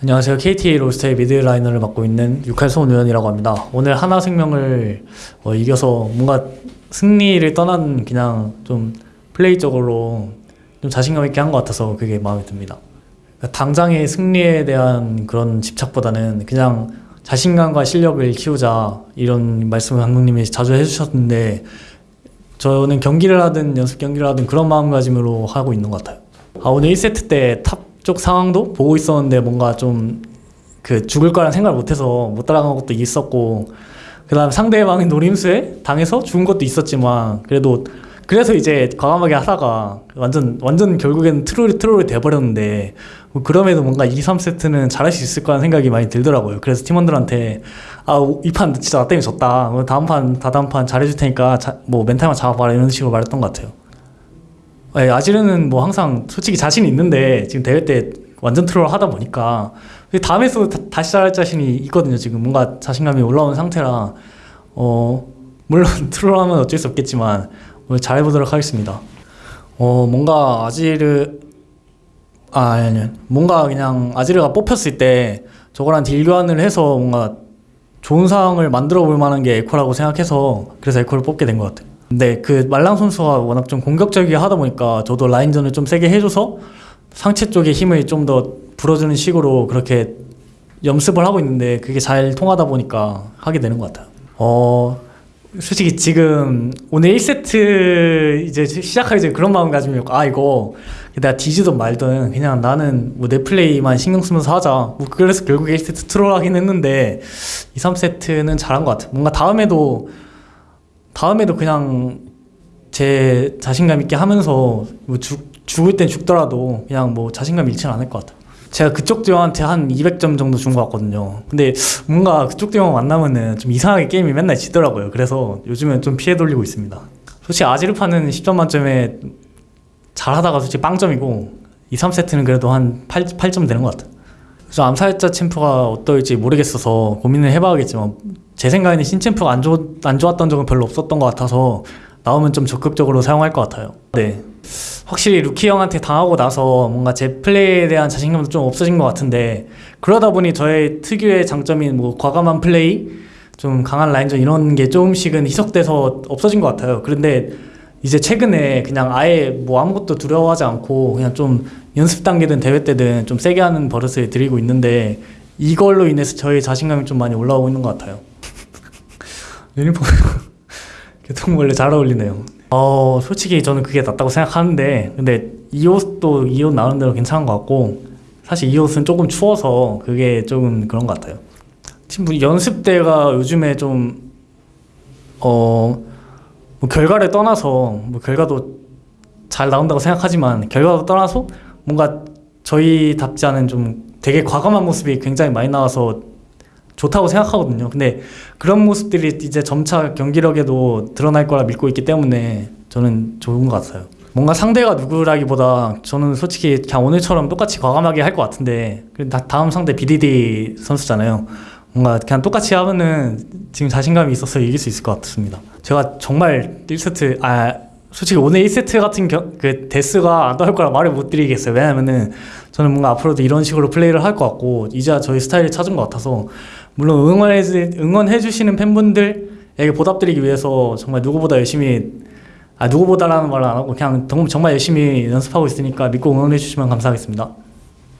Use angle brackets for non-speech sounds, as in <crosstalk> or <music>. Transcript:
안녕하세요. KT 로스터의 미드라이너를 맡고 있는 육할소은 의원이라고 합니다. 오늘 하나생명을 어, 이겨서 뭔가 승리를 떠난 그냥 좀 플레이적으로 좀 자신감 있게 한 것 같아서 그게 마음에 듭니다. 그러니까 당장의 승리에 대한 그런 집착보다는 그냥 자신감과 실력을 키우자 이런 말씀을 감독님이 자주 해주셨는데 저는 경기를 하든 연습 경기를 하든 그런 마음가짐으로 하고 있는 것 같아요. 아 오늘 1세트 때탑 쪽 상황도 보고 있었는데 뭔가 좀 그 죽을 거란 생각을 못해서 못 따라간 것도 있었고 그 다음 상대방의 노림수에 당해서 죽은 것도 있었지만 그래도 그래서 이제 과감하게 하다가 완전 완전 결국에는 트롤이 트롤이 돼버렸는데 뭐 그럼에도 뭔가 2, 3세트는 잘할 수 있을 거라는 생각이 많이 들더라고요. 그래서 팀원들한테 아 이 판 진짜 나 때문에 졌다. 뭐 다음 판 다다음 판 잘해줄 테니까 자, 뭐 멘탈만 잡아봐라 이런 식으로 말했던 것 같아요. 네, 아지르는 뭐 항상 솔직히 자신 있는데 지금 대회 때 완전 트롤 하다 보니까 다음에서 다, 다시 잘할 자신이 있거든요. 지금 뭔가 자신감이 올라온 상태라 어 물론 <laughs> 트롤하면 어쩔 수 없겠지만 오늘 잘해보도록 하겠습니다. 어 뭔가 아지르 아 아니 아니 뭔가 그냥 아지르가 뽑혔을 때 저거랑 딜 교환을 해서 뭔가 좋은 상황을 만들어 볼 만한 게 에코라고 생각해서 그래서 에코를 뽑게 된 것 같아요. 근데 그 말랑 선수가 워낙 좀 공격적이게 하다 보니까 저도 라인전을 좀 세게 해줘서 상체 쪽에 힘을 좀 더 불어주는 식으로 그렇게 연습을 하고 있는데 그게 잘 통하다 보니까 하게 되는 것 같아요. 어 솔직히 지금 오늘 1세트 이제 시작하기 전에 그런 마음가짐이었고 아 이거 내가 뒤지든 말든 그냥 나는 뭐 내 플레이만 신경 쓰면서 하자 뭐 그래서 결국에 1세트 트롤하긴 했는데 2, 3세트는 잘한 것 같아요 뭔가 다음에도 다음에도 그냥 제 자신감 있게 하면서 뭐 죽, 죽을 땐 죽더라도 그냥 뭐 자신감 잃지는 않을 것 같아요 제가 그쪽 듀오한테 한 200점 정도 준 것 같거든요. 근데 뭔가 그쪽 듀오 만나면은 좀 이상하게 게임이 맨날 지더라고요. 그래서 요즘엔 좀 피해 돌리고 있습니다. 솔직히 아지르파는 10점 만점에 잘하다가 솔직히 빵점이고 2, 3세트는 그래도 한 8, 8점 되는 것 같아요. 그래서 암살자 챔프가 어떨지 모르겠어서 고민을 해봐야겠지만 제 생각에는 신챔프가 안, 좋, 안 좋았던 적은 별로 없었던 것 같아서 나오면 좀 적극적으로 사용할 것 같아요. 네. 확실히 루키 형한테 당하고 나서 뭔가 제 플레이에 대한 자신감도 좀 없어진 것 같은데 그러다 보니 저의 특유의 장점인 뭐 과감한 플레이, 좀 강한 라인전 이런 게 조금씩은 희석돼서 없어진 것 같아요. 그런데 이제 최근에 그냥 아예 뭐 아무것도 두려워하지 않고 그냥 좀 연습 단계든 대회 때든 좀 세게 하는 버릇을 들이고 있는데 이걸로 인해서 저의 자신감이 좀 많이 올라오고 있는 것 같아요. <laughs> 유니폼 <laughs> 개통벌레 잘 어울리네요. 어 솔직히 저는 그게 낫다고 생각하는데 근데 이 옷도 이 옷 나오는 대로 괜찮은 것 같고 사실 이 옷은 조금 추워서 그게 조금 그런 것 같아요. 지금 뭐 연습 때가 요즘에 좀 어 뭐 결과를 떠나서 뭐 결과도 잘 나온다고 생각하지만 결과도 떠나서 뭔가 저희답지 않은 좀 되게 과감한 모습이 굉장히 많이 나와서 좋다고 생각하거든요. 근데 그런 모습들이 이제 점차 경기력에도 드러날 거라 믿고 있기 때문에 저는 좋은 것 같아요. 뭔가 상대가 누구라기보다 저는 솔직히 그냥 오늘처럼 똑같이 과감하게 할 것 같은데 다음 상대 BDD 선수잖아요. 뭔가 그냥 똑같이 하면은 지금 자신감이 있어서 이길 수 있을 것 같습니다. 제가 정말 1세트 아 솔직히 오늘 1세트 같은 겨, 그 데스가 안 나올 거라 말을 못 드리겠어요. 왜냐면은 저는 뭔가 앞으로도 이런 식으로 플레이를 할 것 같고 이제 저희 스타일을 찾은 것 같아서 물론 응원해, 응원해 주시는 팬분들에게 보답드리기 위해서 정말 누구보다 열심히 아 누구보다라는 말을 안 하고 그냥 정말 열심히 연습하고 있으니까 믿고 응원해 주시면 감사하겠습니다.